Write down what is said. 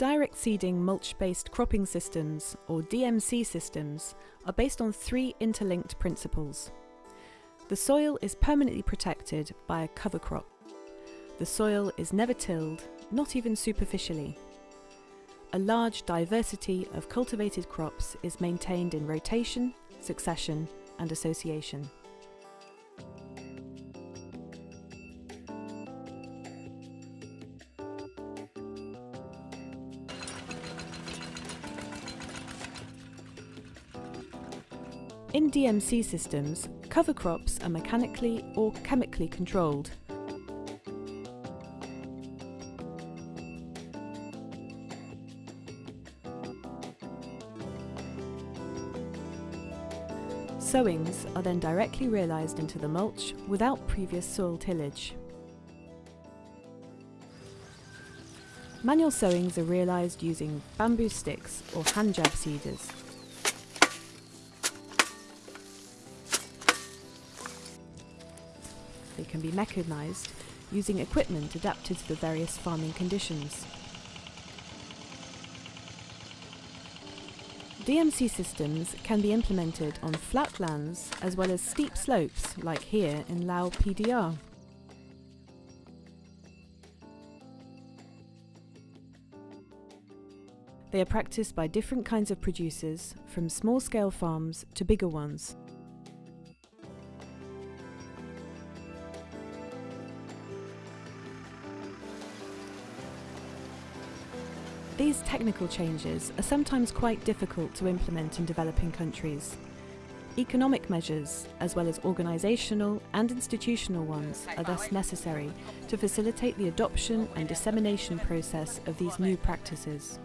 Direct seeding mulch-based cropping systems, or DMC systems, are based on three interlinked principles. The soil is permanently protected by a cover crop. The soil is never tilled, not even superficially. A large diversity of cultivated crops is maintained in rotation, succession and association. In DMC systems, cover crops are mechanically or chemically controlled. Sowings are then directly realised into the mulch without previous soil tillage. Manual sowings are realised using bamboo sticks or hand jab seeders. They can be mechanised using equipment adapted to the various farming conditions. DMC systems can be implemented on flat lands as well as steep slopes like here in Laos PDR. They are practiced by different kinds of producers, from small-scale farms to bigger ones. These technical changes are sometimes quite difficult to implement in developing countries. Economic measures, as well as organisational and institutional ones, are thus necessary to facilitate the adoption and dissemination process of these new practices.